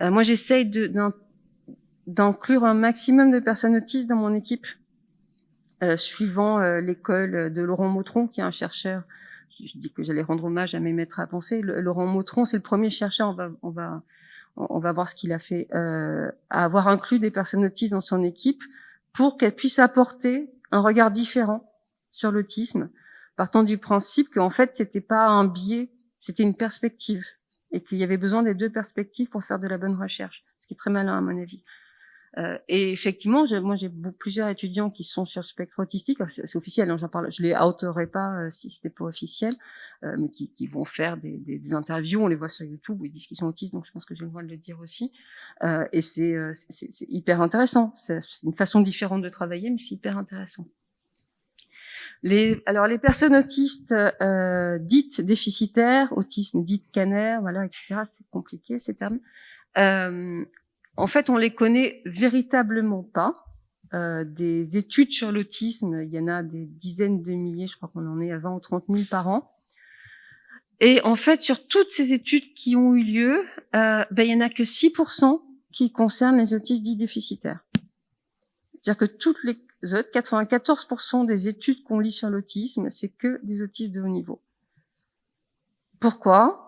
Euh, moi, j'essaye d'inclure un maximum de personnes autistes dans mon équipe, euh, suivant euh, l'école de Laurent Mautron, qui est un chercheur. Je dis que j'allais rendre hommage à mes maîtres à penser. Laurent Mautron, c'est le premier chercheur. On va, on va, on va voir ce qu'il a fait, à avoir inclus des personnes autistes dans son équipe pour qu'elles puissent apporter un regard différent sur l'autisme, partant du principe qu'en fait, c'était pas un biais, c'était une perspective et qu'il y avait besoin des deux perspectives pour faire de la bonne recherche, ce qui est très malin à mon avis. Euh, et effectivement, moi j'ai plusieurs étudiants qui sont sur le spectre autistique, c'est officiel, hein, j'en parle, je les outerai pas euh, si c'était pas officiel, euh, mais qui, qui, vont faire des, des, interviews, on les voit sur YouTube ils disent qu'ils sont autistes, donc je pense que j'ai le droit de le dire aussi. Euh, et c'est hyper intéressant, c'est une façon différente de travailler, mais c'est hyper intéressant. Les, alors les personnes autistes euh, dites déficitaires, autisme dit canaire, voilà, etc. C'est compliqué ces termes. Euh, en fait, on les connaît véritablement pas. Euh, des études sur l'autisme, il y en a des dizaines de milliers, je crois qu'on en est à 20 ou 30 000 par an. Et en fait, sur toutes ces études qui ont eu lieu, euh, ben, il y en a que 6% qui concernent les autistes dits déficitaires. C'est-à-dire que toutes les 94% des études qu'on lit sur l'autisme, c'est que des autistes de haut niveau. Pourquoi?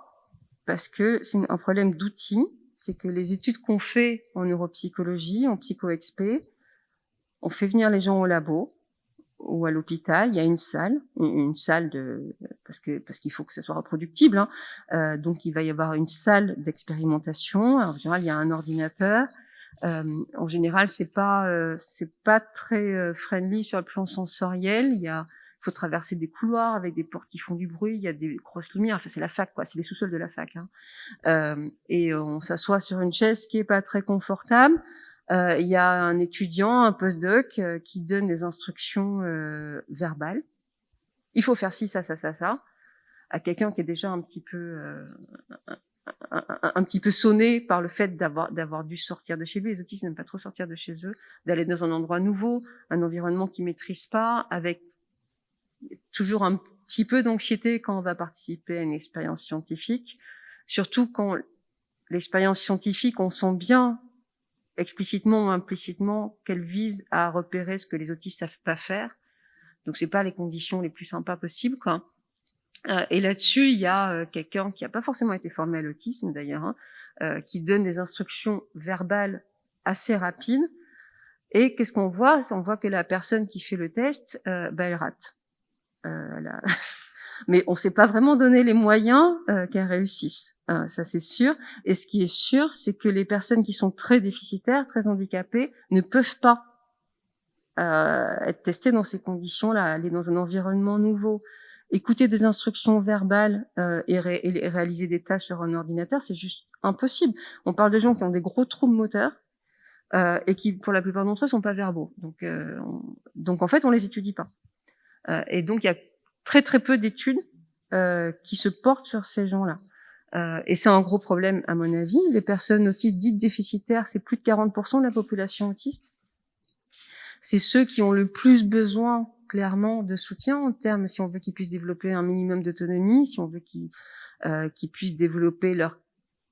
Parce que c'est un problème d'outils, c'est que les études qu'on fait en neuropsychologie, en psycho-expé, on fait venir les gens au labo ou à l'hôpital, il y a une salle, une salle de parce que parce qu'il faut que ça soit reproductible, hein. euh, donc il va y avoir une salle d'expérimentation. En général, il y a un ordinateur, euh, en général, c'est pas euh, c'est pas très euh, friendly sur le plan sensoriel. Il y a faut traverser des couloirs avec des portes qui font du bruit. Il y a des grosses lumières. Enfin, c'est la fac, quoi. C'est les sous-sols de la fac. Hein. Euh, et on s'assoit sur une chaise qui est pas très confortable. Euh, il y a un étudiant, un postdoc, qui donne des instructions verbales. Il faut faire ci, ça, ça, ça, ça, à quelqu'un qui est déjà un petit peu un, petit peu sonné par le fait d'avoir d'avoir dû sortir de chez lui. Les autistes n'aiment pas trop sortir de chez eux, d'aller dans un endroit nouveau, un environnement qu'ils maîtrisent pas, avec toujours un petit peu d'anxiété quand on va participer à une expérience scientifique, surtout quand l'expérience scientifique, on sent bien explicitement ou implicitement qu'elle vise à repérer ce que les autistes savent pas faire. Donc c'est pas les conditions les plus sympas possibles, quoi. Euh, et là-dessus, il y a euh, quelqu'un qui n'a pas forcément été formé à l'autisme d'ailleurs, hein, euh, qui donne des instructions verbales assez rapides. Et qu'est-ce qu'on voit? On voit que la personne qui fait le test, bah, elle rate. Mais on ne s'est pas vraiment donné les moyens qu'elle réussisse, hein, ça c'est sûr. Et ce qui est sûr, c'est que les personnes qui sont très déficitaires, très handicapées, ne peuvent pas être testées dans ces conditions-là, aller dans un environnement nouveau, écouter des instructions verbales euh, et, réaliser des tâches sur un ordinateur, c'est juste impossible. On parle de gens qui ont des gros troubles moteurs euh, et qui, pour la plupart d'entre eux, sont pas verbaux. Donc, euh, donc en fait, on les étudie pas. Euh, et donc, il y a très très peu d'études euh, qui se portent sur ces gens-là. et c'est un gros problème, à mon avis. Les personnes autistes dites déficitaires, c'est plus de 40% de la population autiste. C'est ceux qui ont le plus besoin clairement de soutien en termes, si on veut qu'ils puissent développer un minimum d'autonomie, si on veut qu'ils euh, puissent développer leur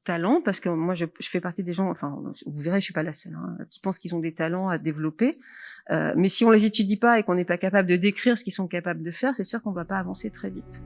talent, parce que moi je, je, fais partie des gens, enfin vous verrez, je suis pas la seule, hein, qui pensent qu'ils ont des talents à développer, euh, mais si on les étudie pas et qu'on n'est pas capable de décrire ce qu'ils sont capables de faire, c'est sûr qu'on va pas avancer très vite.